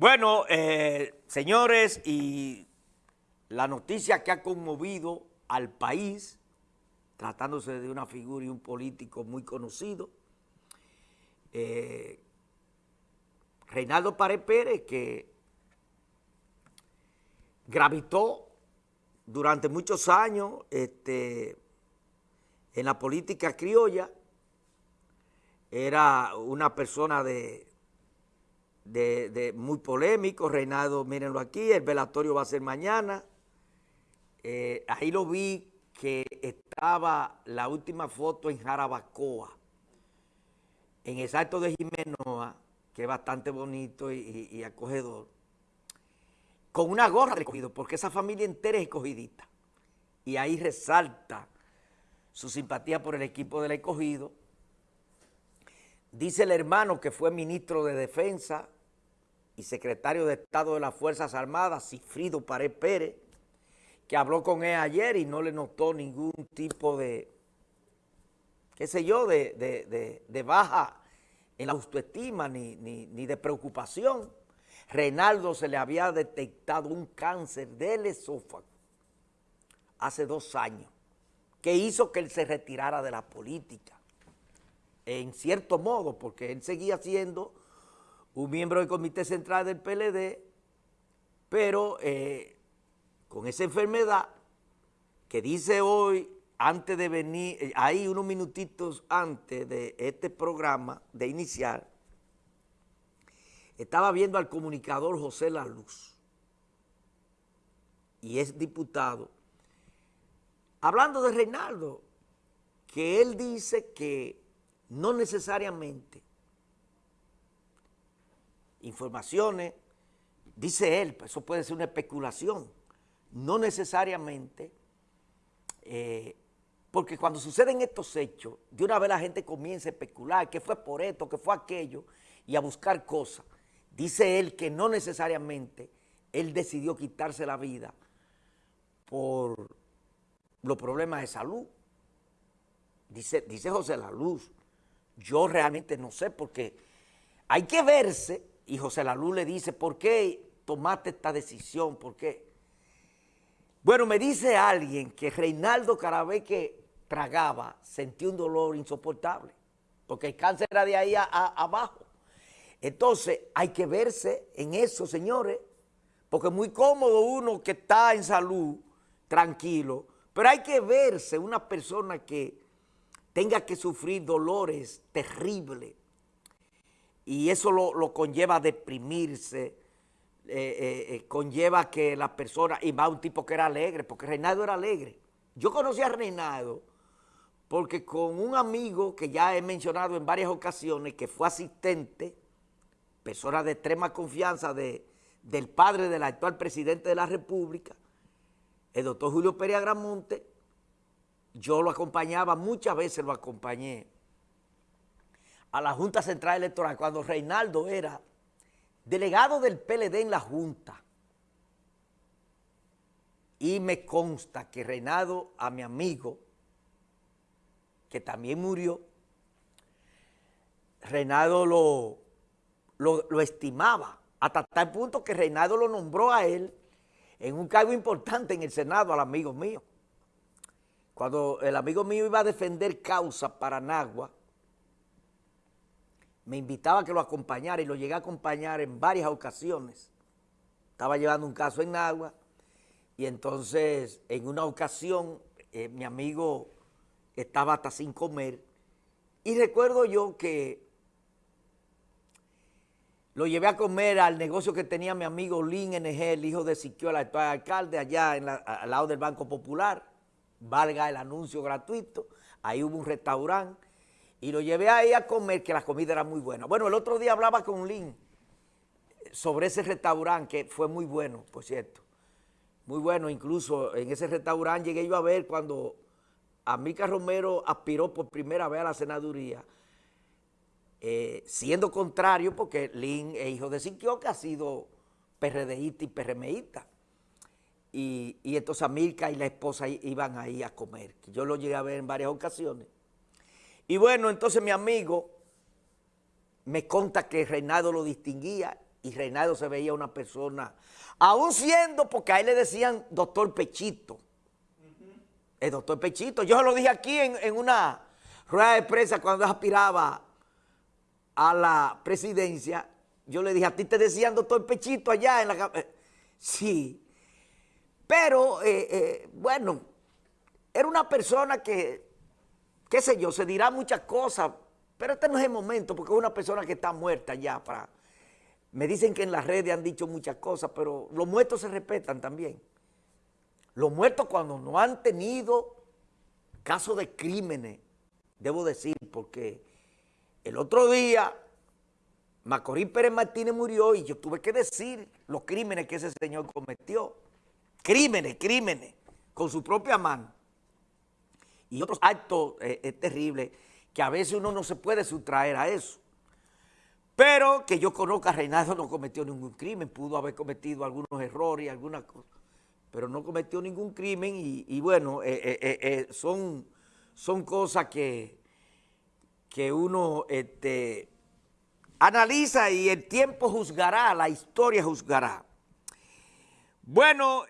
Bueno, eh, señores, y la noticia que ha conmovido al país, tratándose de una figura y un político muy conocido, eh, Reinaldo Pared Pérez, que gravitó durante muchos años este, en la política criolla, era una persona de, de, muy polémico, Reinaldo, mírenlo aquí, el velatorio va a ser mañana, eh, ahí lo vi que estaba la última foto en Jarabacoa, en el salto de Jimenoa, que es bastante bonito y, acogedor, con una gorra de escogido, porque esa familia entera es escogidita. Y ahí resalta su simpatía por el equipo del escogido. Dice el hermano que fue ministro de Defensa y secretario de Estado de las Fuerzas Armadas, Cifrido Pared Pérez, que habló con él ayer y no le notó ningún tipo de, qué sé yo, de baja en la autoestima ni, ni, de preocupación. Reinaldo se le había detectado un cáncer del esófago hace dos años, que hizo que él se retirara de la política, en cierto modo, porque él seguía siendo un miembro del Comité Central del PLD, pero eh, con esa enfermedad que dice hoy antes de venir, eh, ahí unos minutitos antes de este programa, de iniciar, estaba viendo al comunicador José La Luz, y es diputado, hablando de Reinaldo, que él dice que no necesariamente informaciones, dice él, eso puede ser una especulación, no necesariamente eh, porque cuando suceden estos hechos, de una vez la gente comienza a especular que fue por esto, que fue aquello, y a buscar cosas. Dice él que no necesariamente él decidió quitarse la vida por los problemas de salud. Dice, dice José La Luz, yo realmente no sé porque hay que verse, y José La Luz le dice, ¿por qué tomaste esta decisión? ¿Por qué? Bueno, me dice alguien que Reinaldo cada que tragaba, sentía un dolor insoportable, porque el cáncer era de ahí abajo. Entonces, hay que verse en eso, señores, porque es muy cómodo uno que está en salud, tranquilo, pero hay que verse una persona que tenga que sufrir dolores terribles, y eso lo, conlleva a deprimirse, eh, eh, eh, conlleva que la persona, y va un tipo que era alegre, porque Reinaldo era alegre. Yo conocí a Reinaldo porque con un amigo que ya he mencionado en varias ocasiones, que fue asistente, persona de extrema confianza de, del padre del actual presidente de la República, el doctor Julio Pérez Agramonte, yo lo acompañaba, muchas veces lo acompañé a la Junta Central Electoral cuando Reinaldo era delegado del PLD en la Junta. Y me consta que Reinaldo, a mi amigo, que también murió, Reinaldo lo, lo, estimaba, hasta tal punto que Reinaldo lo nombró a él en un cargo importante en el Senado al amigo mío. Cuando el amigo mío iba a defender causa para Nagua, me invitaba a que lo acompañara y lo llegué a acompañar en varias ocasiones. Estaba llevando un caso en Nagua y entonces en una ocasión eh, mi amigo estaba hasta sin comer. Y recuerdo yo que lo llevé a comer al negocio que tenía mi amigo Lin NG, el hijo de Siquio, el actual alcalde, allá al lado del Banco Popular, valga el anuncio gratuito, ahí hubo un restaurante, y lo llevé ahí a comer, que la comida era muy buena. Bueno, el otro día hablaba con Lin sobre ese restaurante, que fue muy bueno, por cierto, muy bueno, incluso en ese restaurante llegué yo a ver cuando Amica Romero aspiró por primera vez a la senaduría, eh, siendo contrario porque Lin es hijo de Siquio, que ha sido PRDista y PRMista. Y, y entonces Amica y la esposa iban ahí a comer, yo lo llegué a ver en varias ocasiones. Y bueno, entonces mi amigo me conta que Reinaldo lo distinguía y Reinaldo se veía una persona, aún siendo, porque a él le decían doctor Pechito, el doctor Pechito, yo se lo dije aquí en, en una rueda de prensa cuando aspiraba a la presidencia, yo le dije, a ti te decían doctor Pechito allá en la... Eh, sí, pero eh, eh, bueno, era una persona que, qué sé yo, se dirá muchas cosas, pero este no es el momento porque es una persona que está muerta ya. Para, me dicen que en las redes han dicho muchas cosas, pero los muertos se respetan también. Los muertos cuando no han tenido casos de crímenes, debo decir, porque el otro día Macorís Pérez Martínez murió y yo tuve que decir los crímenes que ese señor cometió. Crímenes, crímenes, con su propia mano. Y otros actos eh, terribles que a veces uno no se puede sustraer a eso. Pero que yo conozca, Reinaldo no cometió ningún crimen, pudo haber cometido algunos errores y algunas cosas, pero no cometió ningún crimen y, bueno, eh, eh, son, son cosas que, que uno este, analiza y el tiempo juzgará, la historia juzgará. Bueno...